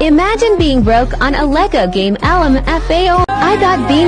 Imagine being broke on a Lego game LMFAO. I got bean.